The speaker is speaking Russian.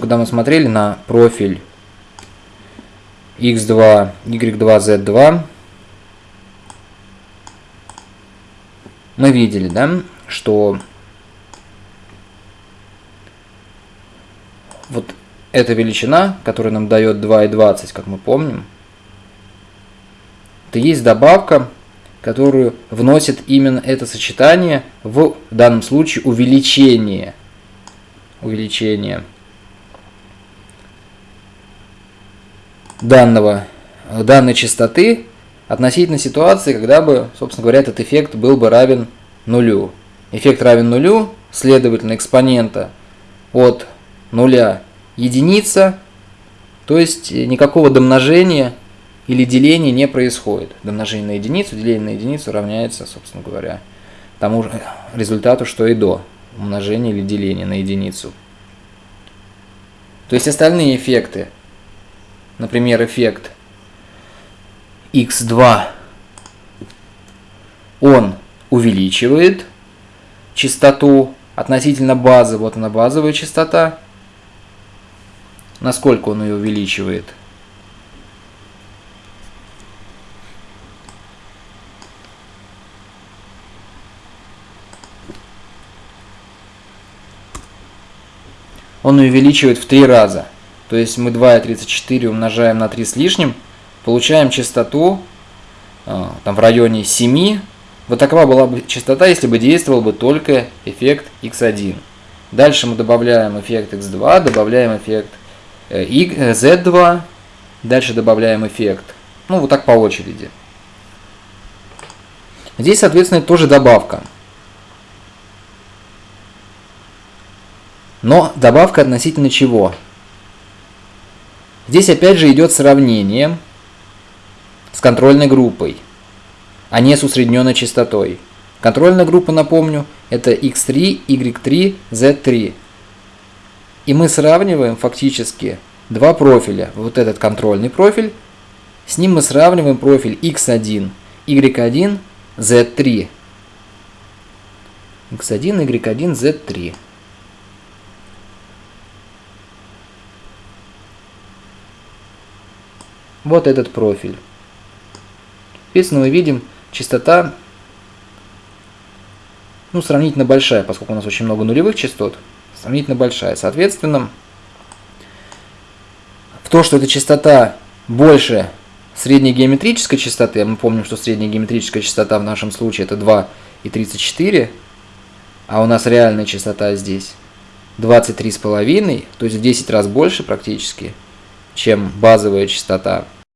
Когда мы смотрели на профиль x2, y2, z2, мы видели, да, что вот эта величина, которая нам дает 2,20, как мы помним, это есть добавка, которую вносит именно это сочетание, в, в данном случае увеличение. Увеличение данного, данной частоты относительно ситуации, когда бы, собственно говоря, этот эффект был бы равен нулю. Эффект равен нулю, следовательно, экспонента от нуля единица, то есть никакого домножения или деления не происходит. Домножение на единицу, деление на единицу равняется, собственно говоря, тому же результату, что и до умножения или деления на единицу. То есть остальные эффекты, например, эффект x2, он увеличивает частоту относительно базы, вот она базовая частота, насколько он ее увеличивает. Он увеличивает в три раза. То есть мы 2,34 умножаем на 3 с лишним, получаем частоту э, там, в районе 7. Вот такова была бы частота, если бы действовал бы только эффект x1. Дальше мы добавляем эффект x2, добавляем эффект Э, и э, Z2, дальше добавляем эффект. Ну, вот так по очереди. Здесь, соответственно, тоже добавка. Но добавка относительно чего? Здесь опять же идет сравнение с контрольной группой, а не с усредненной частотой. Контрольная группа, напомню, это x3, y3, z3. И мы сравниваем фактически два профиля. Вот этот контрольный профиль, с ним мы сравниваем профиль x1, y1, z3. x1, y1, z3. Вот этот профиль. Соответственно, мы видим частота ну, сравнительно большая, поскольку у нас очень много нулевых частот сравнительно большая. Соответственно, в то, что эта частота больше средней геометрической частоты, а мы помним, что средняя геометрическая частота в нашем случае это 2,34, а у нас реальная частота здесь 23,5, то есть в 10 раз больше практически, чем базовая частота –